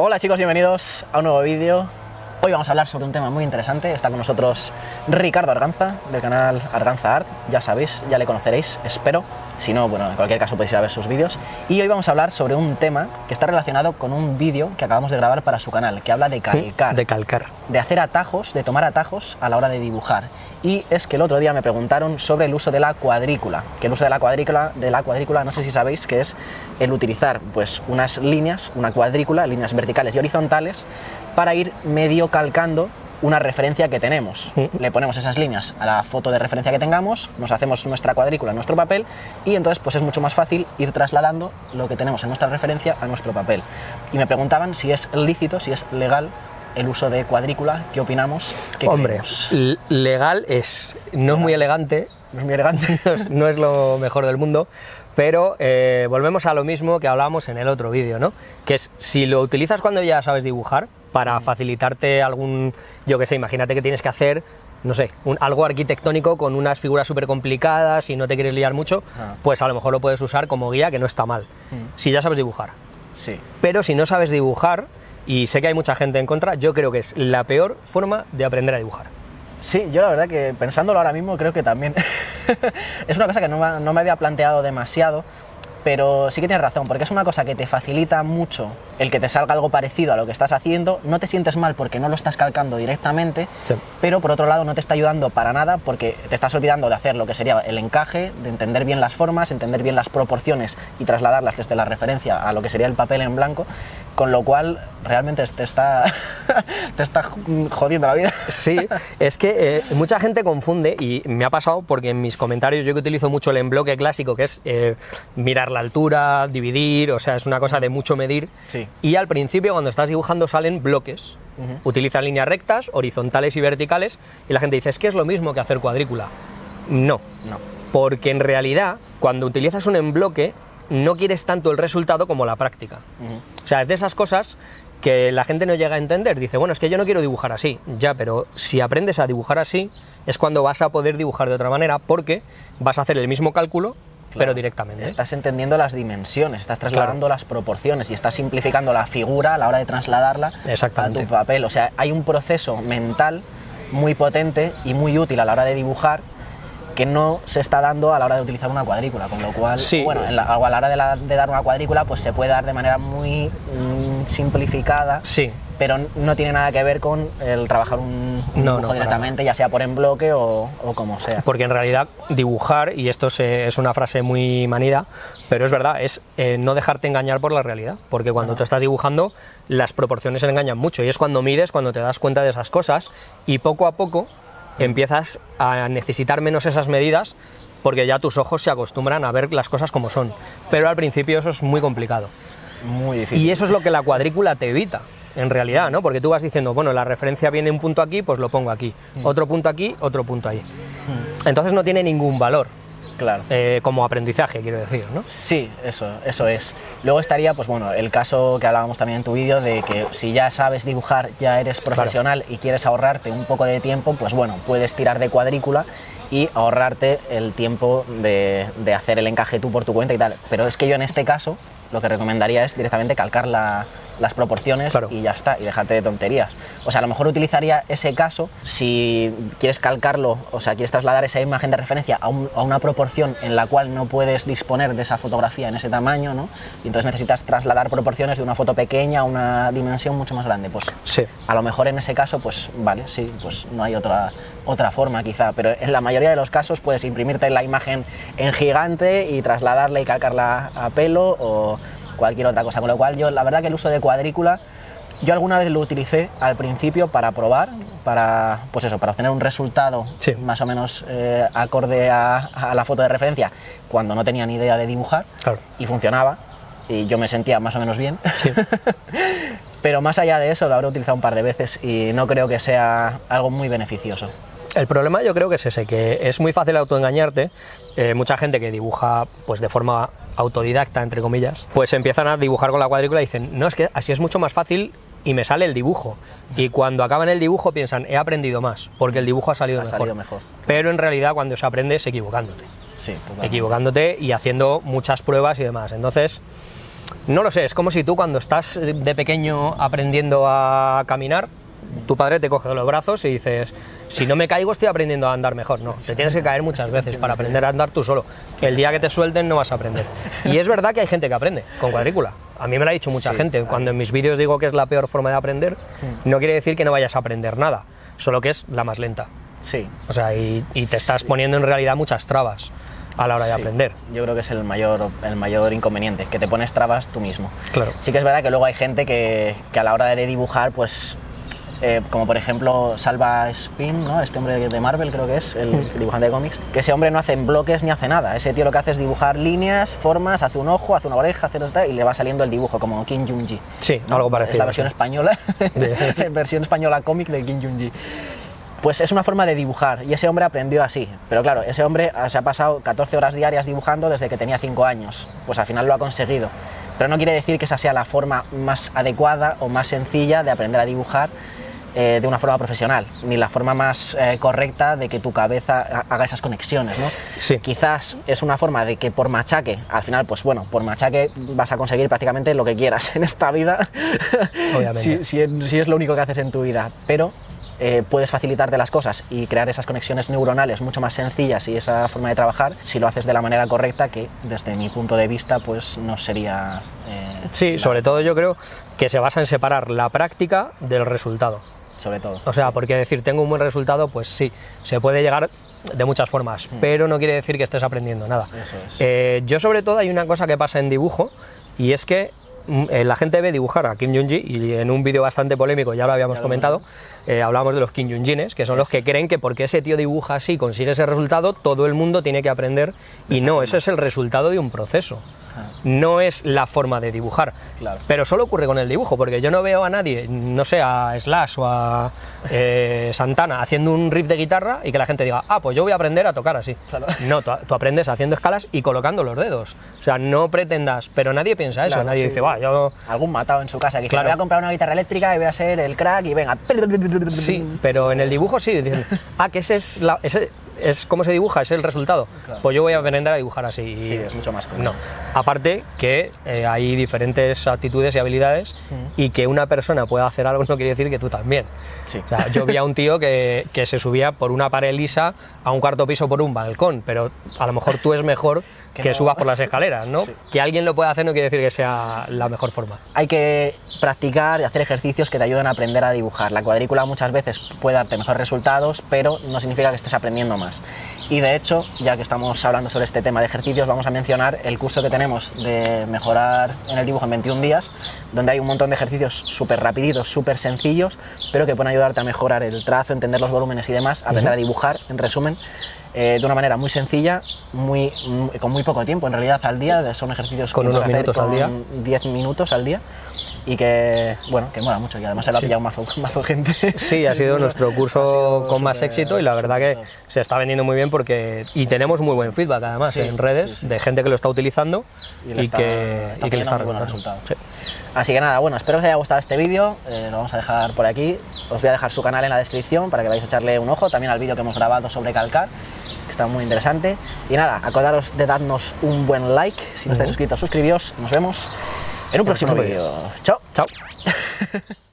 Hola chicos, bienvenidos a un nuevo vídeo. Hoy vamos a hablar sobre un tema muy interesante. Está con nosotros Ricardo Arganza, del canal Arganza Art. Ya sabéis, ya le conoceréis, espero. Si no, bueno, en cualquier caso podéis ir a ver sus vídeos. Y hoy vamos a hablar sobre un tema que está relacionado con un vídeo que acabamos de grabar para su canal, que habla de calcar. De calcar. De hacer atajos, de tomar atajos a la hora de dibujar. Y es que el otro día me preguntaron sobre el uso de la cuadrícula. Que el uso de la cuadrícula, de la cuadrícula, no sé si sabéis, que es el utilizar pues unas líneas, una cuadrícula, líneas verticales y horizontales, para ir medio calcando una referencia que tenemos. Le ponemos esas líneas a la foto de referencia que tengamos, nos hacemos nuestra cuadrícula en nuestro papel y entonces pues es mucho más fácil ir trasladando lo que tenemos en nuestra referencia a nuestro papel. Y me preguntaban si es lícito, si es legal el uso de cuadrícula, ¿qué opinamos? ¿Qué Hombre, legal es, no es muy elegante, no es muy elegante. no es, no es lo mejor del mundo, pero eh, volvemos a lo mismo que hablábamos en el otro vídeo, ¿no? Que es, si lo utilizas cuando ya sabes dibujar, para facilitarte algún, yo que sé, imagínate que tienes que hacer, no sé, un, algo arquitectónico con unas figuras súper complicadas y no te quieres liar mucho, Ah. pues a lo mejor lo puedes usar como guía, que no está mal, si ya sabes dibujar. Sí. Pero si no sabes dibujar, y sé que hay mucha gente en contra, yo creo que es la peor forma de aprender a dibujar. Sí, yo la verdad que pensándolo ahora mismo creo que también es una cosa que no, me- no me había planteado demasiado, pero sí que tienes razón, porque es una cosa que te facilita mucho el que te salga algo parecido a lo que estás haciendo, no te sientes mal porque no lo estás calcando directamente, Sí. pero por otro lado no te está ayudando para nada porque te estás olvidando de hacer lo que sería el encaje, de entender bien las formas, entender bien las proporciones y trasladarlas desde la referencia a lo que sería el papel en blanco, con lo cual realmente te está, te está jodiendo la vida. Sí, es que eh, mucha gente confunde y me ha pasado porque en mis comentarios yo que utilizo mucho el embloque clásico, que es eh, mirar la altura, dividir, o sea, es una cosa de mucho medir. Sí. Y al principio cuando estás dibujando salen bloques. Utilizan líneas rectas, horizontales y verticales y la gente dice, es que es lo mismo que hacer cuadrícula. No, No. porque en realidad cuando utilizas un embloque no quieres tanto el resultado como la práctica. O sea, es de esas cosas que la gente no llega a entender. Dice, bueno, es que yo no quiero dibujar así. Ya, pero si aprendes a dibujar así, es cuando vas a poder dibujar de otra manera, porque vas a hacer el mismo cálculo, pero directamente. Estás entendiendo las dimensiones, estás trasladando las proporciones y estás simplificando la figura a la hora de trasladarla Exactamente. a tu papel. O sea, hay un proceso mental muy potente y muy útil a la hora de dibujar que no se está dando a la hora de utilizar una cuadrícula, con lo cual, Sí. bueno, en la- a la hora de, la- de dar una cuadrícula, pues se puede dar de manera muy mm, simplificada, Sí, pero no tiene nada que ver con el trabajar un, un No, dibujo no, directamente, ya sea por en bloque o, o como sea. porque en realidad dibujar, y esto se- es una frase muy manida, pero es verdad, es eh, no dejarte engañar por la realidad, porque cuando tú estás dibujando las proporciones se engañan mucho y es cuando mides, cuando te das cuenta de esas cosas y poco a poco empiezas a necesitar menos esas medidas porque ya tus ojos se acostumbran a ver las cosas como son, pero al principio eso es muy complicado. Muy difícil. Y eso es lo que la cuadrícula te evita, en realidad, ¿no? Porque tú vas diciendo, bueno, la referencia viene un punto aquí, pues lo pongo aquí, otro punto aquí, otro punto ahí. Entonces no tiene ningún valor Claro. eh, como aprendizaje, quiero decir, ¿no? Sí, eso, eso es. Luego estaría, pues bueno, el caso que hablábamos también en tu vídeo de que si ya sabes dibujar, ya eres profesional y quieres ahorrarte un poco de tiempo, pues bueno, puedes tirar de cuadrícula y ahorrarte el tiempo de, de hacer el encaje tú por tu cuenta y tal. Pero es que yo en este caso lo que recomendaría es directamente calcar la- las proporciones Claro. y ya está, y dejarte de tonterías. O sea, a lo mejor utilizaría ese caso si quieres calcarlo, o sea, quieres trasladar esa imagen de referencia a, un- a una proporción en la cual no puedes disponer de esa fotografía en ese tamaño, ¿no? Y entonces necesitas trasladar proporciones de una foto pequeña a una dimensión mucho más grande. Pues Sí. a lo mejor en ese caso, pues vale, sí, pues no hay otra, otra forma quizá, pero en la mayoría de los casos puedes imprimirte la imagen en gigante y trasladarla y calcarla a pelo o cualquier otra cosa. Con lo cual yo, la verdad que el uso de cuadrícula, yo alguna vez lo utilicé al principio para probar, para, pues eso, para obtener un resultado Sí. más o menos eh, acorde a, a la foto de referencia cuando no tenía ni idea de dibujar Claro. y funcionaba y yo me sentía más o menos bien. Sí. Pero más allá de eso, lo habré utilizado un par de veces y no creo que sea algo muy beneficioso. El problema yo creo que es ese, que es muy fácil autoengañarte. Eh, mucha gente que dibuja pues de forma autodidacta, entre comillas, pues empiezan a dibujar con la cuadrícula y dicen, no, es que así es mucho más fácil y me sale el dibujo. Y cuando acaban el dibujo piensan, he aprendido más, porque el dibujo ha salido, Ha mejor. salido mejor. Pero en realidad cuando se aprende es equivocándote. Sí. Equivocándote y haciendo muchas pruebas y demás. Entonces, no lo sé, es como si tú cuando estás de pequeño aprendiendo a caminar, tu padre te coge de los brazos y dices, si no me caigo estoy aprendiendo a andar mejor. No, te tienes que caer muchas veces para aprender a andar tú solo. El día que te suelten no vas a aprender. Y es verdad que hay gente que aprende con cuadrícula. A mí me lo ha dicho mucha gente. Cuando en mis vídeos digo que es la peor forma de aprender, no quiere decir que no vayas a aprender nada, solo que es la más lenta. Sí. O sea, y, y te estás poniendo en realidad muchas trabas a la hora de Sí, aprender. Yo creo que es el mayor, el mayor inconveniente, que te pones trabas tú mismo. Claro. Sí que es verdad que luego hay gente que, que a la hora de dibujar, pues, eh, como por ejemplo Salva Spin, ¿no? este hombre de Marvel creo que es, el dibujante de cómics, que ese hombre no hace en bloques ni hace nada. Ese tío lo que hace es dibujar líneas, formas, hace un ojo, hace una oreja, hace tal, y le va saliendo el dibujo, como Kim Jong-ji. Sí, ¿no? algo Es parecido. la versión sí. española, De- versión española cómic de Kim Jong-ji. Pues es una forma de dibujar y ese hombre aprendió así. Pero claro, ese hombre ah, se ha pasado 14 horas diarias dibujando desde que tenía 5 años. Pues al final lo ha conseguido. Pero no quiere decir que esa sea la forma más adecuada o más sencilla de aprender a dibujar eh, de una forma profesional, ni la forma más eh, correcta de que tu cabeza ha- haga esas conexiones, ¿no? Sí. Quizás es una forma de que por machaque, al final, pues bueno, por machaque vas a conseguir prácticamente lo que quieras en esta vida, Obviamente. si, si es, si es lo único que haces en tu vida, pero eh, puedes facilitarte las cosas y crear esas conexiones neuronales mucho más sencillas y esa forma de trabajar si lo haces de la manera correcta, que desde mi punto de vista, pues no sería... eh, Sí, sobre todo yo creo que se basa en separar la práctica del resultado. Sobre todo. O sea, porque decir tengo un buen resultado, pues sí, se puede llegar de muchas formas, pero no quiere decir que estés aprendiendo nada. Mm. Eso es. Eh, yo sobre todo hay una cosa que pasa en dibujo y es que mm, eh, la gente ve dibujar a Kim Jong-ji y en un vídeo bastante polémico, ya lo habíamos comentado, eh, hablamos de los Kim Jong-jines, que son los que creen que porque ese tío dibuja así y consigue ese resultado, todo el mundo tiene que aprender y no, ese es el resultado de un proceso. No es la forma de dibujar. Claro. Pero solo ocurre con el dibujo, porque yo no veo a nadie, no sé, a Slash o a eh, Santana haciendo un riff de guitarra y que la gente diga, ah, pues yo voy a aprender a tocar así. Claro. No, tú, tú aprendes haciendo escalas y colocando los dedos. O sea, no pretendas, pero nadie piensa eso, Claro, nadie sí. dice, va, yo... Algún matado en su casa que dice, Claro. voy a comprar una guitarra eléctrica y voy a ser el crack y venga. Sí, pero en el dibujo sí, dicen, ah, que ese es, la, ese es cómo se dibuja, ese es el resultado. Claro. Pues yo voy a aprender a dibujar así. Sí, es mucho más cómodo. No, aparte que eh, hay diferentes actitudes y habilidades y que una persona pueda hacer algo no quiere decir que tú también. Sí. O sea, yo vi a un tío que, que se subía por una pared lisa a un cuarto piso por un balcón, pero a lo mejor tú es mejor que, Que no. subas por las escaleras, ¿no? Sí. Que alguien lo pueda hacer no quiere decir que sea la mejor forma. hay que practicar y hacer ejercicios que te ayuden a aprender a dibujar. La cuadrícula muchas veces puede darte mejores resultados, pero no significa que estés aprendiendo más. Y de hecho, ya que estamos hablando sobre este tema de ejercicios, vamos a mencionar el curso que tenemos de mejorar en el dibujo en 21 días, donde hay un montón de ejercicios súper rapiditos, súper sencillos, pero que pueden ayudarte a mejorar el trazo, entender los volúmenes y demás, aprender a dibujar, en resumen, eh, de una manera muy sencilla, muy, muy- con muy poco tiempo en realidad al día. Son ejercicios Con que unos hacer minutos al día. con 10 minutos al día y que, bueno, que mola mucho y además se lo ha Sí. pillado mazo, mazo gente. Sí, ha sido nuestro curso con más éxito y la verdad que se está vendiendo muy bien porque y tenemos muy buen feedback además Sí, en redes sí, de gente que lo está utilizando Y y, está- que, está y que le está buenos resultados. Así que nada, bueno, espero que os haya gustado este vídeo, eh, lo vamos a dejar por aquí, os voy a dejar su canal en la descripción para que vayáis a echarle un ojo, también al vídeo que hemos grabado sobre calcar, que está muy interesante. Y nada, acordaros de darnos un buen like, si no estáis suscritos, suscribíos, nos vemos en un próximo próximo vídeo. Chao. Chao.